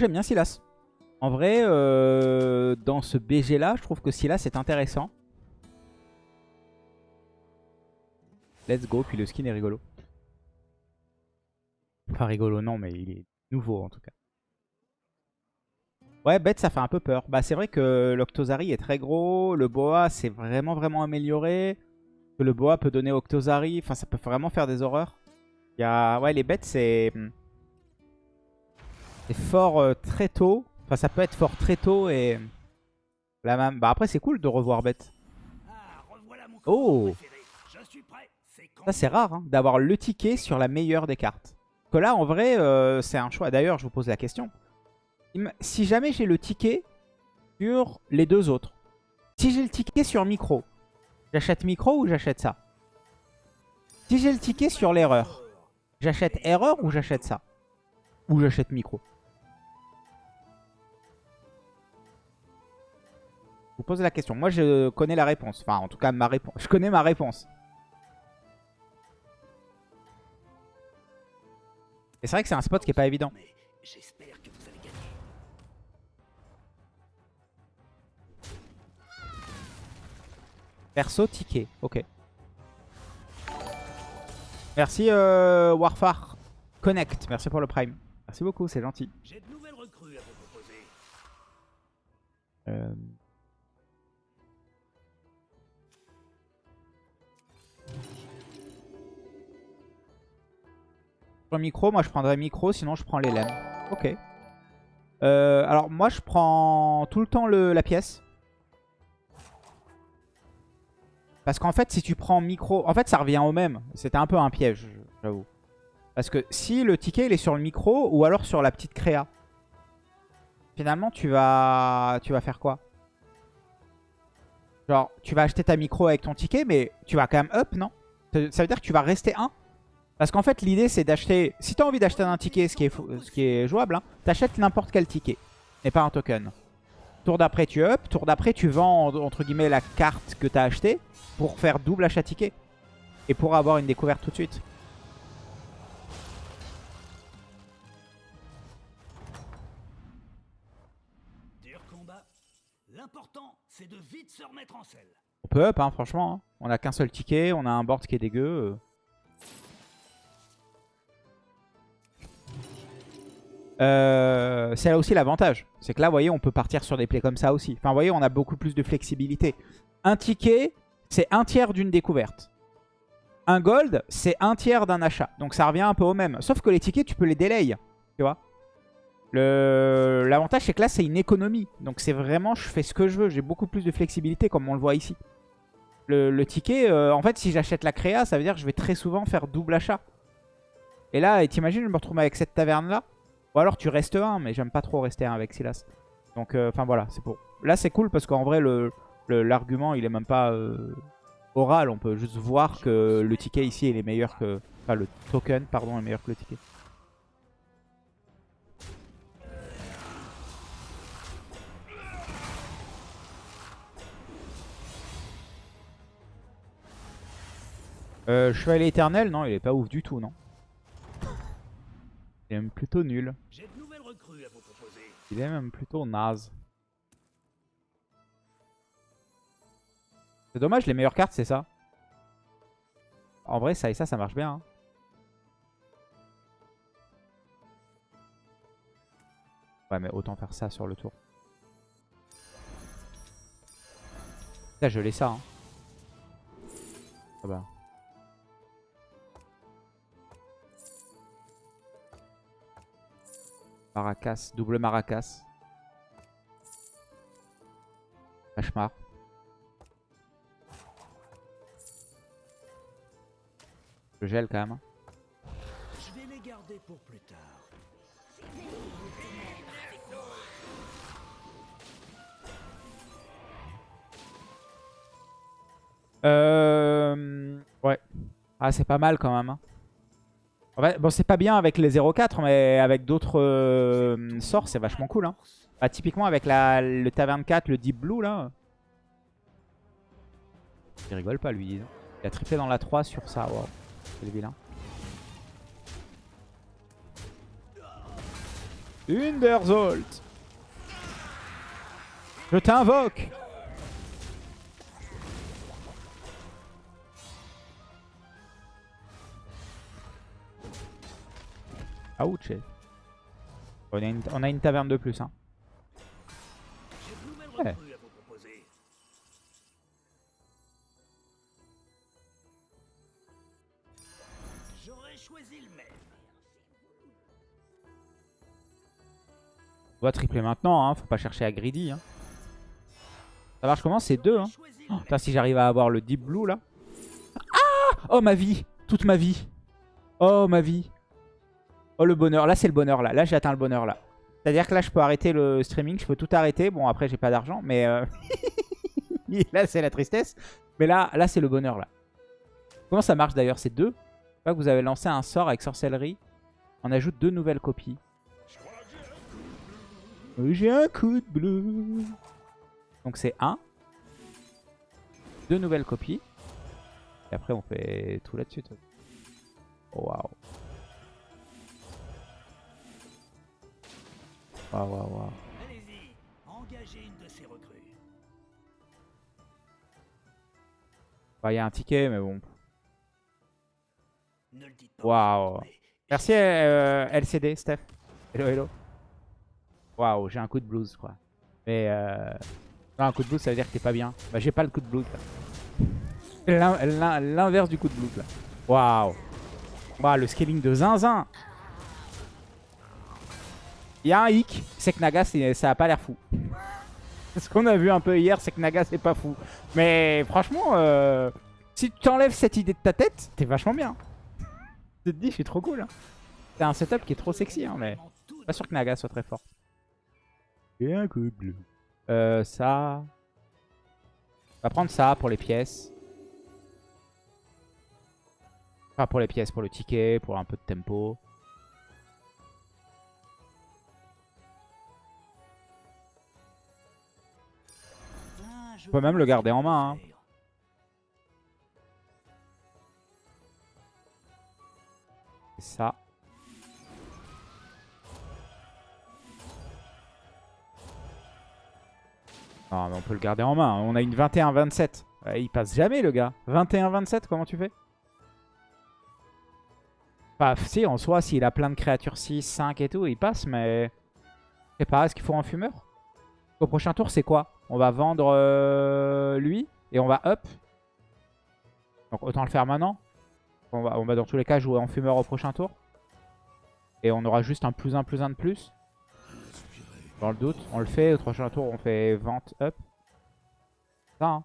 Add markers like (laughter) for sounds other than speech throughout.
j'aime bien Silas. En vrai, euh, dans ce BG là, je trouve que Silas est intéressant. Let's go, puis le skin est rigolo. Enfin rigolo non, mais il est nouveau en tout cas. Ouais, bête, ça fait un peu peur. Bah, c'est vrai que l'Octozari est très gros. Le Boa, c'est vraiment, vraiment amélioré. Que le Boa peut donner Octozari. Enfin, ça peut vraiment faire des horreurs. Il y a... Ouais, les bêtes, c'est... C'est fort euh, très tôt. Enfin, ça peut être fort très tôt et... La même... Bah, après, c'est cool de revoir bête. Oh Ça, c'est rare, hein, d'avoir le ticket sur la meilleure des cartes. Que là, en vrai, euh, c'est un choix. D'ailleurs, je vous pose la question si jamais j'ai le ticket sur les deux autres. Si j'ai le ticket sur micro, j'achète micro ou j'achète ça? Si j'ai le ticket sur l'erreur, j'achète erreur ou j'achète ça? Ou j'achète micro? Vous pose la question. Moi, je connais la réponse. Enfin, en tout cas, ma réponse. (laughs) Je connais ma réponse. Et c'est vrai que c'est un spot qui est pas évident. Perso, ticket. Ok. Merci euh, Warfare Connect. Merci pour le prime. Merci beaucoup, c'est gentil. J'ai de nouvelles recrues à vous proposer. Euh... micro, moi je prendrais micro, sinon je prends les lames. Ok. Euh, alors moi je prends tout le temps le, la pièce. Parce qu'en fait, si tu prends micro... En fait, ça revient au même. C'était un peu un piège, j'avoue. Parce que si le ticket, il est sur le micro ou alors sur la petite créa, finalement, tu vas, tu vas faire quoi? Genre, tu vas acheter ta micro avec ton ticket, mais tu vas quand même up, non? Ça veut dire que tu vas rester 1 Parce qu'en fait, l'idée, c'est d'acheter... Si tu as envie d'acheter un ticket, ce qui est, ce qui est jouable, hein, t'achètes n'importe quel ticket, et pas un token. Tour d'après, tu up. Tour d'après, tu vends, entre guillemets, la carte que tu as achetée pour faire double achat ticket. Et pour avoir une découverte tout de suite. c'est de vite se remettre en selle. On peut up, hein, franchement. Hein. On a qu'un seul ticket, on a un board qui est dégueu. Euh. Euh, c'est là aussi l'avantage. C'est que là, vous voyez, on peut partir sur des plays comme ça aussi. Enfin, vous voyez, on a beaucoup plus de flexibilité. Un ticket, c'est un tiers d'une découverte. Un gold, c'est un tiers d'un achat. Donc ça revient un peu au même. Sauf que les tickets, tu peux les délai. Tu vois L'avantage, c'est que là, c'est une économie. Donc c'est vraiment, je fais ce que je veux. J'ai beaucoup plus de flexibilité, comme on le voit ici. Le, ticket, euh, en fait, si j'achète la créa, ça veut dire que je vais très souvent faire double achat. Et là, t'imagines, je me retrouve avec cette taverne-là. Ou alors tu restes un, mais j'aime pas trop rester un avec Silas. Donc, euh, enfin voilà, c'est pour... Là, c'est cool parce qu'en vrai, l'argument, il est même pas euh, oral. On peut juste voir que le ticket ici, il est meilleur que... Enfin, le token, pardon, est meilleur que le ticket. Euh, Chevalier éternel, non, il est pas ouf du tout, non? Il est même plutôt nul. Il est même plutôt naze. C'est dommage, les meilleures cartes, c'est ça. En vrai, ça et ça, ça marche bien. Hein. Ouais, mais autant faire ça sur le tour. Là, je l'ai ça. Hein. Ah bah. Maracas, double Maracas. Cauchemar. Je gèle quand même. Hein. Je vais les garder pour plus tard. Euh... Ouais. Ah, c'est pas mal quand même. Bon, c'est pas bien avec les 0-4, mais avec d'autres euh, sorts, c'est vachement cool. Hein. Bah, typiquement avec la, le Taverne 4, le Deep Blue, là. Il rigole pas, lui. Il a triplé dans la 3 sur ça. Wow. C'est le vilain. Underzolt. Je t'invoque. Ouch. On a, une, on a une taverne de plus. Hein. Ouais. On doit tripler maintenant, hein. faut pas chercher à greedy. Hein. Ça marche comment C'est deux. Hein? Oh, si j'arrive à avoir le deep blue là. Ah Oh ma vie Toute ma vie Oh ma vie Oh le bonheur, là c'est le bonheur là, là j'ai atteint le bonheur là. C'est-à-dire que là je peux arrêter le streaming, je peux tout arrêter. Bon après j'ai pas d'argent mais euh, (laughs) là c'est la tristesse. Mais là, là c'est le bonheur là. Comment ça marche d'ailleurs C'est deux? Que vous avez lancé un sort avec sorcellerie. On ajoute deux nouvelles copies. J'ai un coup de bleu. Donc c'est un. Deux nouvelles copies. Et après on fait tout là-dessus. Oh, waouh. Waouh, waouh, waouh. Allez-y, engagez une de ces recrues. Il y a un ticket, mais bon. Waouh. Merci euh, LCD, Steph. Hello, hello. Waouh, j'ai un coup de blues, quoi. Mais euh... Non, un coup de blues, ça veut dire que t'es pas bien. Bah, j'ai pas le coup de blues, là. L'inverse du coup de blues, là. Waouh. Waouh, le scaling de zinzin. Il y a un hic, c'est que Naga, ça a pas l'air fou. (laughs) Ce qu'on a vu un peu hier, c'est que Naga, c'est pas fou. Mais franchement, euh, si tu t'enlèves cette idée de ta tête, t'es vachement bien. Tu te dis, je suis trop cool. Hein. C'est un setup qui est trop sexy, hein, mais pas sûr que Naga soit très fort. Et un coup bleu. Euh, ça. On va prendre ça pour les pièces. Enfin, pour les pièces, pour le ticket, pour un peu de tempo. On peut même le garder en main. Hein. C'est ça. Non mais on peut le garder en main. On a une 21-27. il passe jamais le gars. 21-27, comment tu fais? Enfin, si, en soi, s'il a plein de créatures 6, 5 et tout, il passe, mais... Je sais pas, est-ce qu'il faut un fumeur? Au prochain tour, c'est quoi? On va vendre euh, lui et on va up? Donc autant le faire maintenant. On va, on va dans tous les cas jouer en fumeur au prochain tour. Et on aura juste un plus 1 plus 1 de plus. Dans le doute, on le fait. Au prochain tour, on fait vente up. Ça, hein.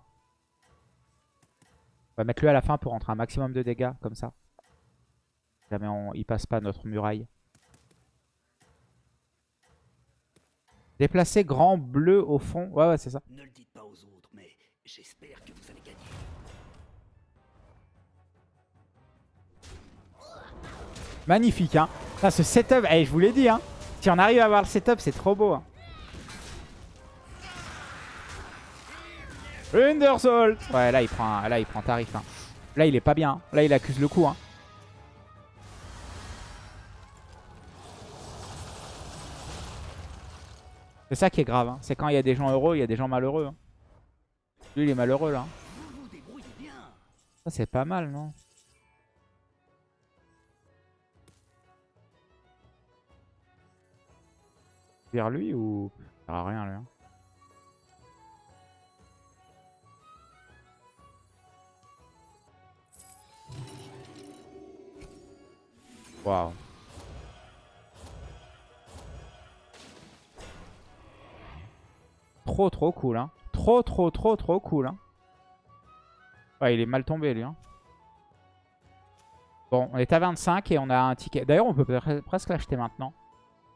On va mettre lui à la fin pour rentrer un maximum de dégâts, comme ça. Jamais on, il passe pas notre muraille. Déplacer grand bleu au fond. Ouais, ouais, c'est ça. Ne le dites pas aux autres, mais j'espère que vous allez gagner. Magnifique, hein. Ça, ce setup, eh, je vous l'ai dit, hein. Si on arrive à avoir le setup, c'est trop beau. Hein. Undersalt Ouais, là il prend, là, il prend tarif. Hein. Là, il est pas bien. Là, il accuse le coup. Hein. C'est ça qui est grave. Hein. C'est quand il y a des gens heureux, il y a des gens malheureux. Hein. Lui, il est malheureux là. Ça, c'est pas mal, non? Vers lui ou... Ça rien, lui. Hein? Waouh. Trop trop cool hein. Trop trop trop trop cool hein. Ouais il est mal tombé lui hein. Bon on est à 25 et on a un ticket. D'ailleurs on peut presque l'acheter maintenant.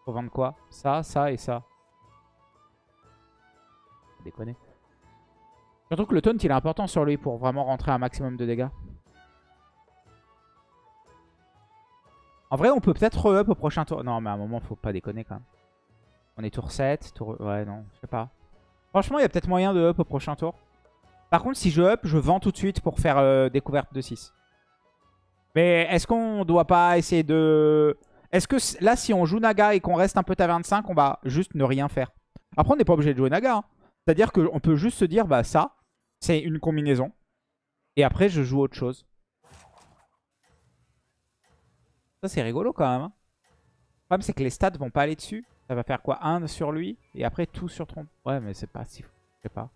Faut vendre quoi? Ça, ça et ça. Déconner. Surtout que le taunt il est important sur lui pour vraiment rentrer un maximum de dégâts. En vrai, on peut peut-être re-up au prochain tour. Non, mais à un moment, faut pas déconner quand même. On est tour 7, tour... Ouais, non, je sais pas. Franchement, il y a peut-être moyen de up au prochain tour. Par contre, si je up, je vends tout de suite pour faire euh, découverte de 6. Mais est-ce qu'on doit pas essayer de... Est-ce que là, si on joue Naga et qu'on reste un peu taverne 5, on va juste ne rien faire Après, on n'est pas obligé de jouer Naga. Hein. C'est-à-dire qu'on peut juste se dire, bah ça, c'est une combinaison. Et après, je joue autre chose. Ça, c'est rigolo quand même. Hein. Le problème, c'est que les stats vont pas aller dessus. Ça va faire quoi 1 sur lui et après tout sur trompe? Ouais, mais c'est pas si fou. Je sais pas.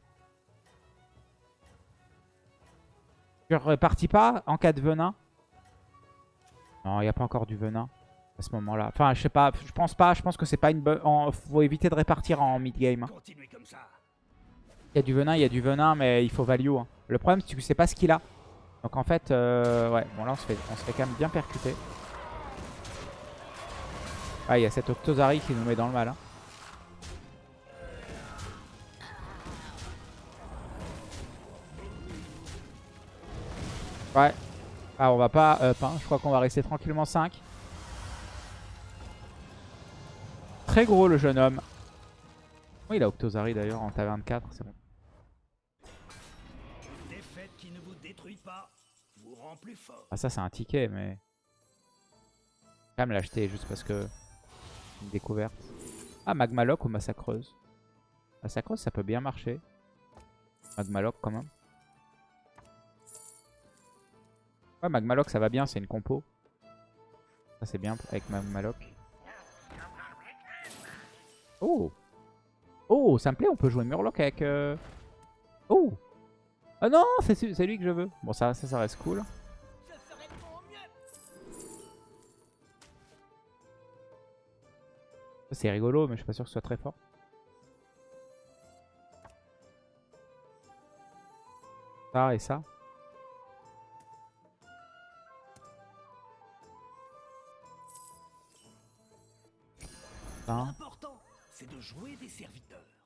Je repartis pas en cas de venin? Non, il n'y a pas encore du venin à ce moment-là. Enfin, je sais pas. Je pense pas. Je pense que c'est pas une bonne... Faut éviter de répartir en mid-game. Il y a du venin, il y a du venin, mais il faut value. Hein. Le problème, c'est que tu sais pas ce qu'il a. Donc en fait, euh, ouais. Bon, là, on se, fait, on se fait quand même bien percuter. Ah, il y a cette Octozari qui nous met dans le mal. Hein. Ouais. Ah, on va pas up. Hein. Je crois qu'on va rester tranquillement 5. Très gros le jeune homme. Oui, il a Octozari d'ailleurs en taverne 4. C'est bon. Ah, ça, c'est un ticket, mais. Quand même l'acheter juste parce que découverte. Ah, Magmaloc ou Massacreuse? Massacreuse, ça peut bien marcher. Magmaloc quand même. Ouais, Magmaloc, ça va bien, c'est une compo. Ça, c'est bien avec Magmaloc. Oh Oh, ça me plaît, on peut jouer Murloc avec... Euh, oh Ah non, c'est lui que je veux. Bon, ça, ça, ça reste cool. C'est rigolo, mais je suis pas sûr que ce soit très fort. Ça et ça. L'important, c'est de jouer des serviteurs.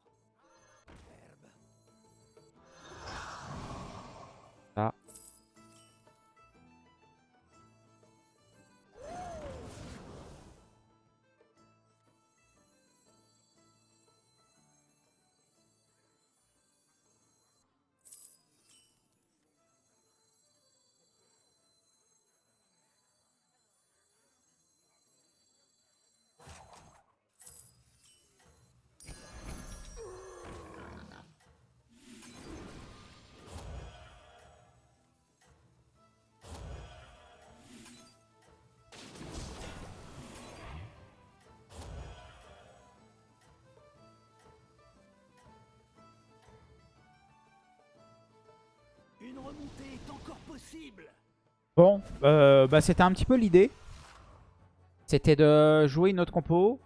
Bon, euh, bah c'était un petit peu l'idée. C'était de jouer une autre compo.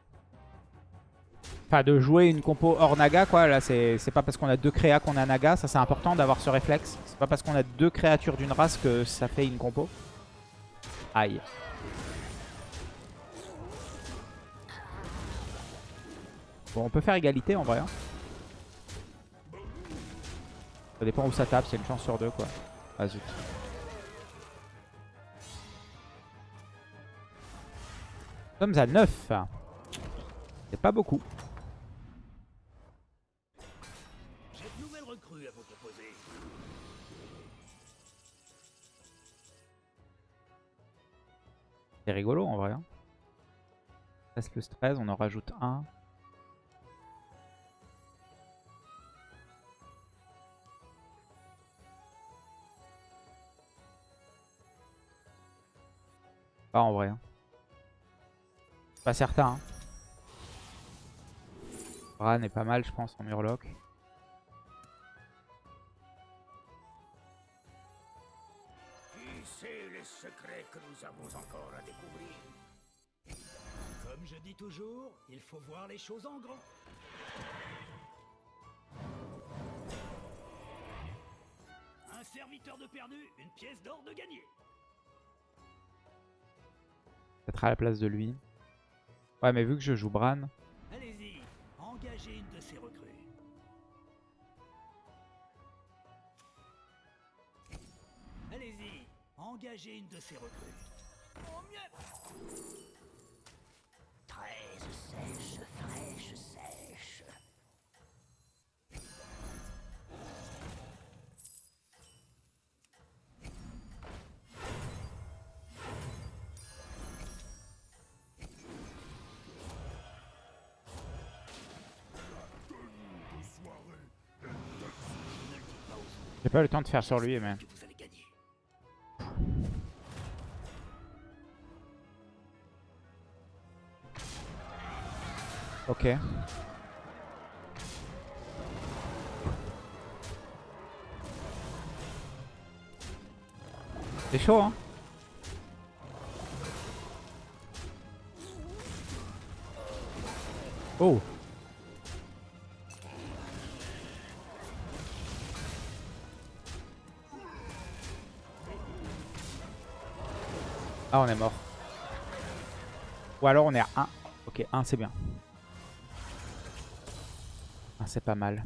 Enfin, de jouer une compo hors Naga, quoi. Là, c'est pas parce qu'on a deux créas qu'on a Naga. Ça, c'est important d'avoir ce réflexe. C'est pas parce qu'on a deux créatures d'une race que ça fait une compo. Aïe. Bon, on peut faire égalité en vrai. Hein. Ça dépend où ça tape, c'est une chance sur deux, quoi. Ah zut. Nous sommes à 9. C'est pas beaucoup. C'est rigolo en vrai. 13 hein. plus 13, on en rajoute 1. Pas en vrai. Hein. Pas certain. Hein. Bran est pas mal, je pense, en Murloc. Qui sait les secrets que nous avons encore à découvrir? Comme je dis toujours, il faut voir les choses en grand. Un serviteur de perdu, une pièce d'or de gagné. Peut-être à la place de lui. Ouais, mais vu que je joue Bran. Allez-y, engagez une de ces recrues. Allez-y, engagez une de ces recrues. Au mieux J'ai pas eu le temps de faire sur lui, mais... Ok. C'est chaud, hein. Oh Ah, on est mort. Ou alors on est à 1. Ok, 1 c'est bien. 1 c'est pas mal.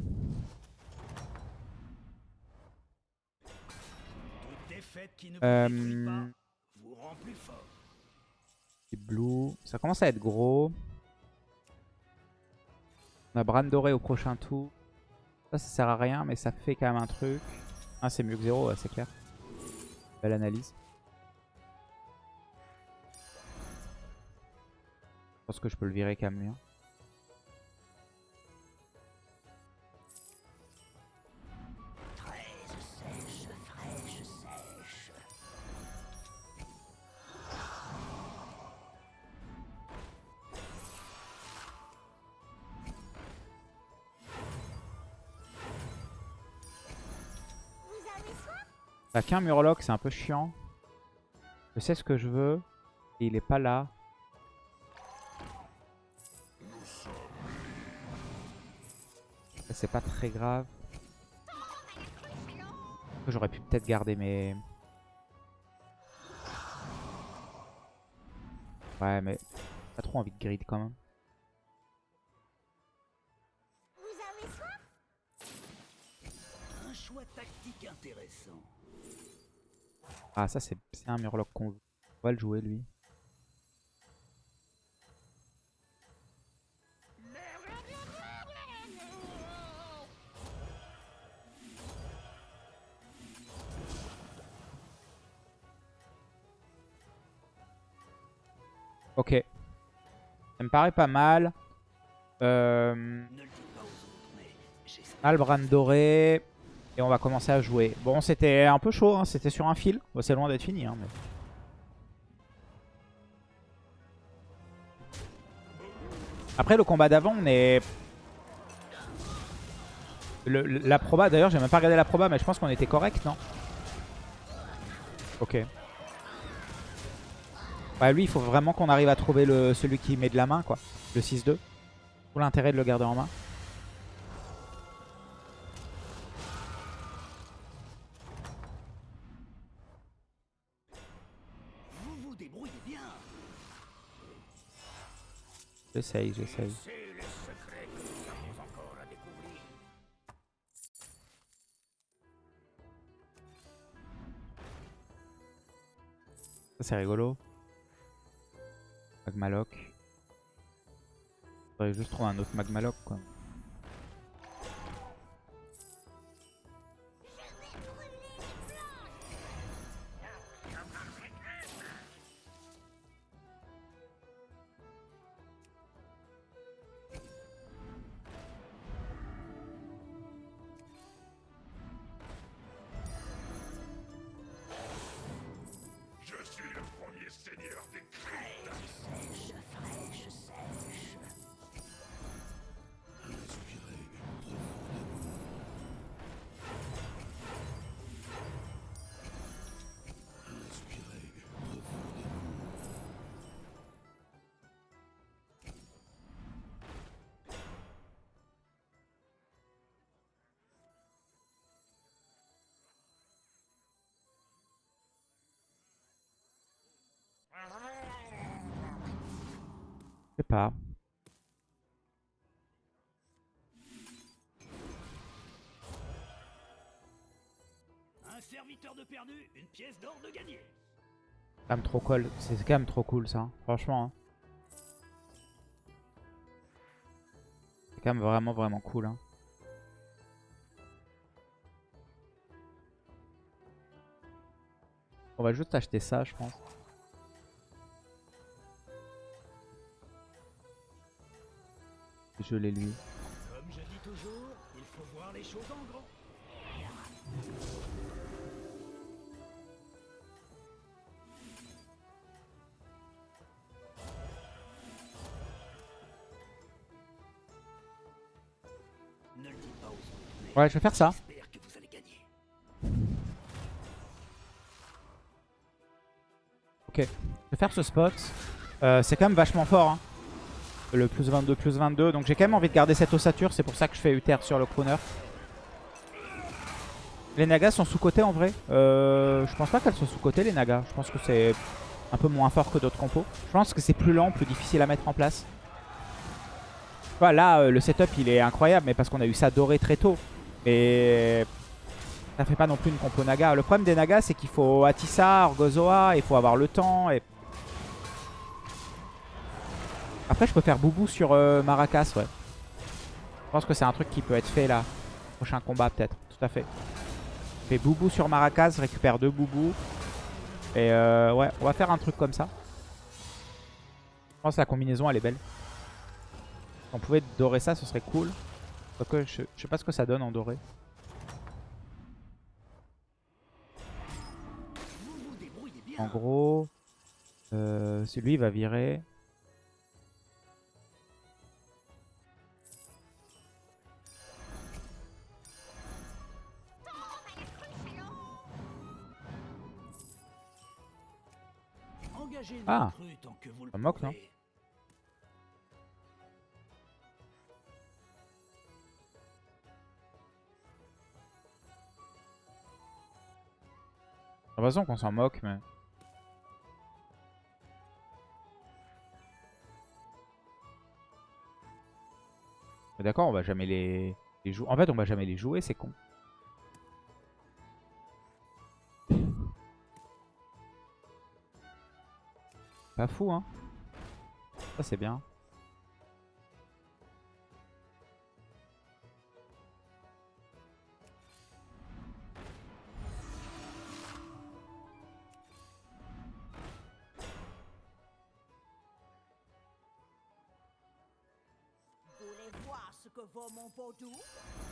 Euh, Blue. Ça commence à être gros. On a Bran doré au prochain tour. Ça, ça sert à rien, mais ça fait quand même un truc. Ah, c'est mieux que 0, ouais, c'est clair. Belle analyse. Pense que je peux le virer quand même hein. T'as qu'un Murloc, c'est un peu chiant. Je sais ce que je veux. Et il est pas là. C'est pas très grave. J'aurais pu peut-être garder mes... Ouais, mais pas trop envie de grid quand même. Un choix tactique intéressant. Ah, ça, c'est c'est un Murloc qu'on veut. On va le jouer, lui. Ok. Ça me paraît pas mal. Euh, Albran doré. Et on va commencer à jouer. Bon, c'était un peu chaud, hein, c'était sur un fil. C'est loin d'être fini. Hein. Après, le combat d'avant, on est... La proba, d'ailleurs, j'ai même pas regardé la proba, mais je pense qu'on était correct, non? Ok. Ouais, lui, il faut vraiment qu'on arrive à trouver le, celui qui met de la main, quoi. Le 6-2. Pour l'intérêt de le garder en main. Vous vous débrouillez bien. J'essaye, j'essaye. C'est les Magmaloc. Faudrait juste trouver un autre Magmaloc quoi. Sais pas. Un serviteur de perdu, une pièce d'or de gagné. Même trop cool. C'est quand même trop cool ça. hein. Franchement. hein. C'est quand même vraiment vraiment cool. hein. On va juste acheter ça je pense. Je l'ai lui. Comme je dis toujours, il faut voir les choses en grand. Ouais, je vais faire ça. Ok, je vais faire ce spot. Euh, c'est quand même vachement fort. Hein. Le plus 22, plus 22. Donc j'ai quand même envie de garder cette ossature. C'est pour ça que je fais Uther sur le crooner. Les nagas sont sous-cotés en vrai. Euh, je pense pas qu'elles soient sous-cotées les nagas. Je pense que c'est un peu moins fort que d'autres compos. Je pense que c'est plus lent, plus difficile à mettre en place. Là, euh, le setup il est incroyable. Mais parce qu'on a eu ça doré très tôt. Mais ça fait pas non plus une compo naga. Le problème des nagas, c'est qu'il faut Atissa, Orgozoa, il faut avoir le temps. Et... Après, je peux faire Boubou sur euh, Maracas, ouais. Je pense que c'est un truc qui peut être fait là. Prochain combat, peut-être. Tout à fait. Je fais Boubou sur Maracas, récupère deux Boubou. Et euh, ouais, on va faire un truc comme ça. Je pense que la combinaison, elle est belle. Si on pouvait dorer ça, ce serait cool. Je, sais pas ce que ça donne en doré. En gros, euh, celui va virer. Ah. Ça moque, non J'ai l'impression qu'on s'en moque, mais... Mais D'accord, on va jamais les, les jouer. En fait, on va jamais les jouer, c'est con. Pas fou, hein. Ça, c'est bien.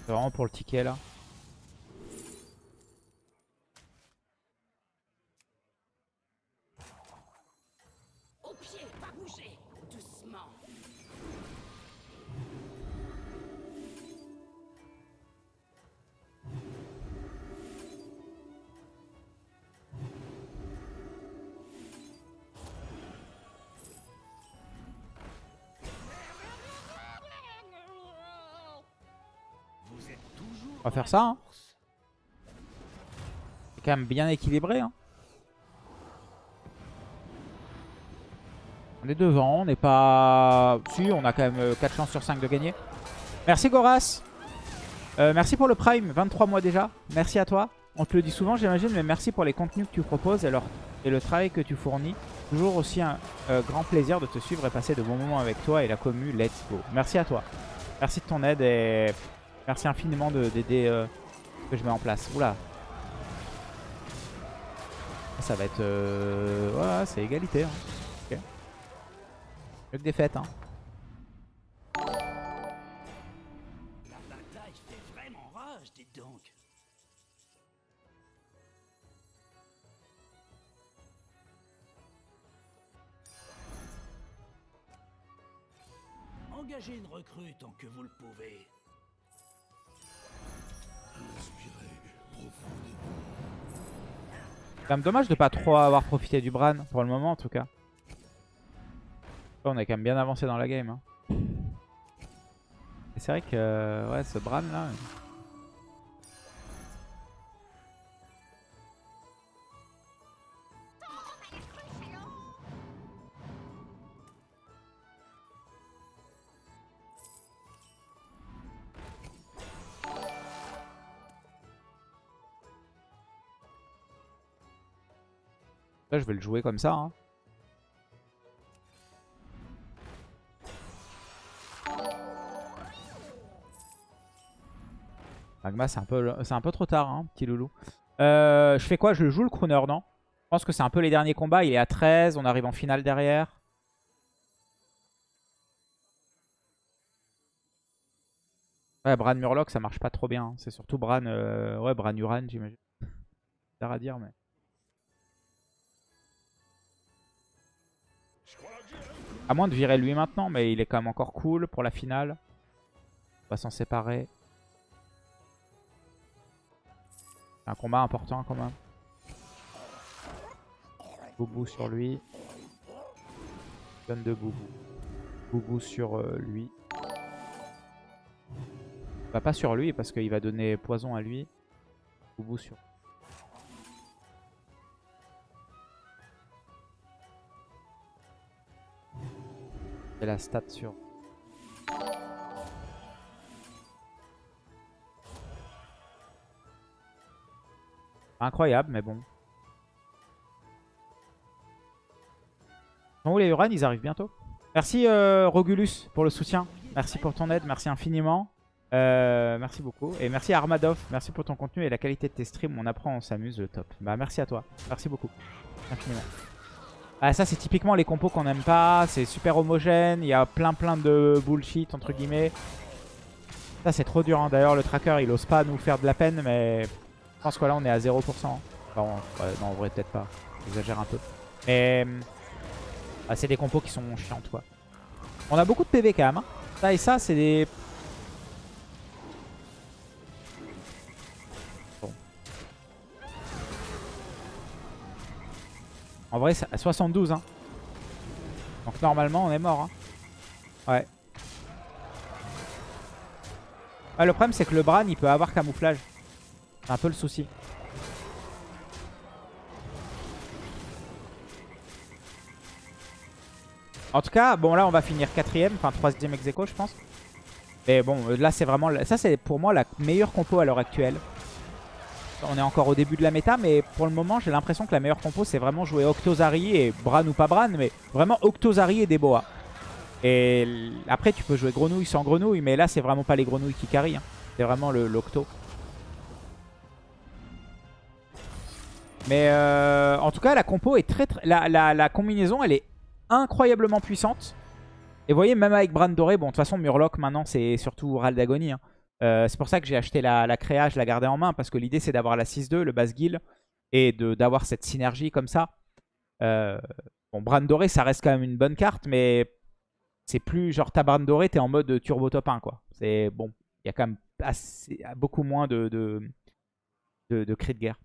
C'est vraiment pour le ticket, là. On va faire ça, hein. C'est quand même bien équilibré, hein. On est devant, on n'est pas... Si, on a quand même euh, 4 chances sur 5 de gagner. Merci Goras Euh, Merci pour le Prime, 23 mois déjà. Merci à toi. On te le dit souvent, j'imagine, mais merci pour les contenus que tu proposes et le travail que tu fournis. Toujours aussi un euh, grand plaisir de te suivre et passer de bons moments avec toi et la commu. Let's go. Merci à toi. Merci de ton aide et merci infiniment de- d'aider euh, que je mets en place. Oula. Ça va être... Euh... Ouais, c'est égalité. Hein. Ok. Mieux que défaite. Hein. Engagez une recrue tant que vous le pouvez. Quand même dommage de pas trop avoir profité du Bran, pour le moment en tout cas. On est quand même bien avancé dans la game. hein. Et c'est vrai que ouais, ce Bran là... Là je vais le jouer comme ça. hein. Magma c'est un, peu, un peu trop tard, hein, petit loulou. Euh, je fais quoi? Je joue le crooner, non? Je pense que c'est un peu les derniers combats. Il est à 13, on arrive en finale derrière. Ouais, Bran Murloc, ça marche pas trop bien. hein. C'est surtout Bran, euh, ouais, Bran Uran, j'imagine. (laughs) C'est à dire, mais... À moins de virer lui maintenant, mais il est quand même encore cool pour la finale. On va s'en séparer. Un combat important quand même. Boubou sur lui. Donne de Boubou. Boubou sur euh, lui. Bah pas sur lui parce qu'il va donner poison à lui. Boubou sur. Et la stat sur. Incroyable, mais bon. Où les Uran Ils arrivent bientôt. Merci euh, Rogulus pour le soutien. Merci pour ton aide, merci infiniment. Euh, merci beaucoup. Et merci Armadov, merci pour ton contenu et la qualité de tes streams. On apprend, on s'amuse, le top. Bah merci à toi, merci beaucoup. Infiniment. Ah ça c'est typiquement les compos qu'on n'aime pas, c'est super homogène, il y a plein plein de bullshit entre guillemets. Ça c'est trop dur, hein. d'ailleurs le tracker il ose pas nous faire de la peine mais je pense que là on est à 0%. Enfin, non en vrai peut-être pas, j'exagère un peu. Mais ah, c'est des compos qui sont chiantes quoi. On a beaucoup de PV quand même. Hein. Ça et ça c'est des... En vrai, à 72. Hein. Donc normalement, on est mort. Hein. Ouais. le problème, c'est que le Bran, il peut avoir camouflage. C'est un peu le souci. En tout cas, bon là on va finir quatrième, enfin troisième ex je pense. Mais bon, là c'est vraiment... Ça c'est pour moi la meilleure compo à l'heure actuelle. On est encore au début de la méta, mais pour le moment, j'ai l'impression que la meilleure compo, c'est vraiment jouer Octozari et Bran ou pas Bran, mais vraiment Octozari et Deboa. Et après, tu peux jouer Grenouille sans Grenouille, mais là, c'est vraiment pas les Grenouilles qui carry. Hein. C'est vraiment l'Octo. Mais euh, en tout cas, la compo est très, très la, la, combinaison, elle est incroyablement puissante. Et vous voyez, même avec Bran Doré, bon, de toute façon, Murloc, maintenant, c'est surtout Ral d'Agonie. Hein. Euh, c'est pour ça que j'ai acheté la, la, créa, je la gardais en main, parce que l'idée c'est d'avoir la 6-2, le base guild, et d'avoir cette synergie comme ça. Euh, bon, Bran Doré, ça reste quand même une bonne carte, mais c'est plus genre ta Bran Doré, t'es en mode turbo top 1, quoi. C'est bon, il y a quand même beaucoup moins de, de, de, de cris de guerre.